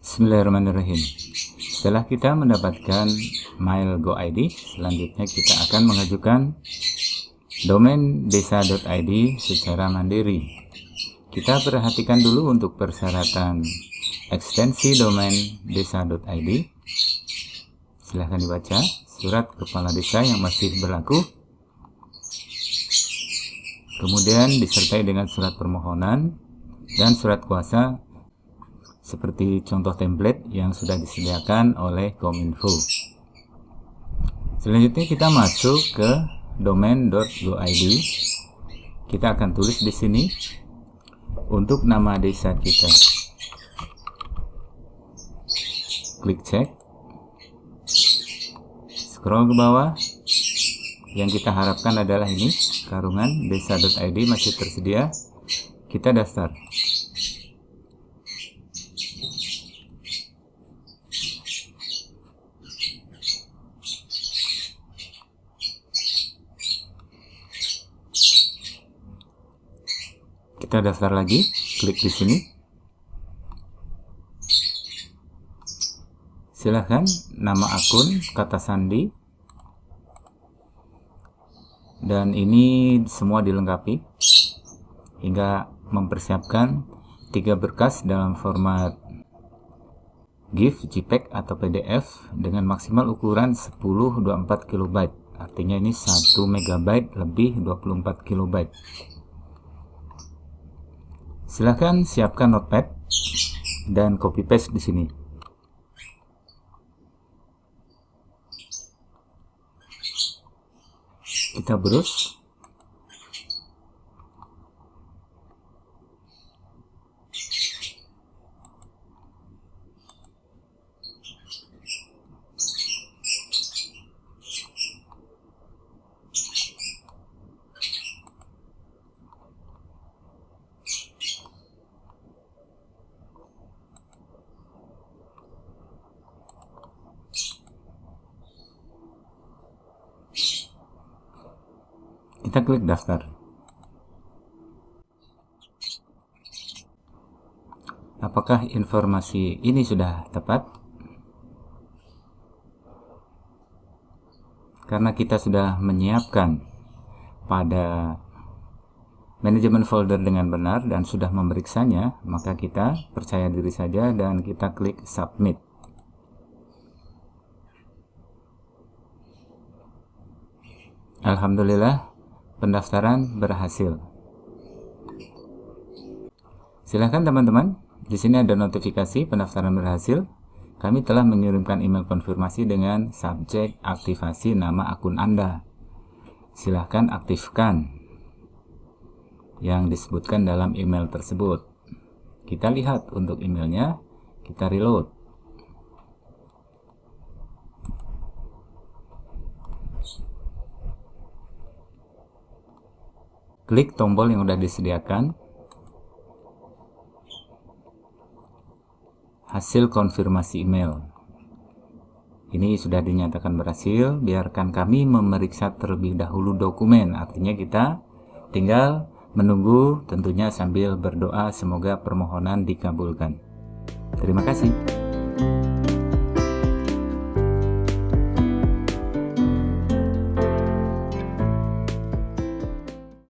Bismillahirrahmanirrahim. Setelah kita mendapatkan mail GoID, selanjutnya kita akan mengajukan domain desa.id secara mandiri. Kita perhatikan dulu untuk persyaratan ekstensi domain desa.id. Silahkan dibaca surat kepala desa yang masih berlaku. Kemudian disertai dengan surat permohonan dan surat kuasa seperti contoh template yang sudah disediakan oleh Kominfo. Selanjutnya kita masuk ke domain.goid. Kita akan tulis di sini untuk nama desa kita. Klik cek. Scroll ke bawah. Yang kita harapkan adalah ini, karungan desa.id masih tersedia. Kita daftar. kita daftar lagi klik di sini. Silahkan nama akun kata sandi. Dan ini semua dilengkapi. Hingga mempersiapkan tiga berkas dalam format GIF, JPEG atau PDF dengan maksimal ukuran 1024 KB artinya ini 1 MB lebih 24 KB Silahkan siapkan notepad dan copy paste di sini. Kita browse kita klik daftar. Apakah informasi ini sudah tepat? Karena kita sudah menyiapkan pada manajemen folder dengan benar dan sudah memeriksanya maka kita percaya diri saja dan kita klik submit. Alhamdulillah pendaftaran berhasil. Silahkan teman-teman, di sini ada notifikasi pendaftaran berhasil. Kami telah mengirimkan email konfirmasi dengan subjek aktivasi nama akun Anda. Silahkan aktifkan yang disebutkan dalam email tersebut. Kita lihat untuk emailnya, kita reload. Klik tombol yang sudah disediakan. Hasil konfirmasi email. Ini sudah dinyatakan berhasil. Biarkan kami memeriksa terlebih dahulu dokumen. Artinya kita tinggal menunggu tentunya sambil berdoa. Semoga permohonan dikabulkan. Terima kasih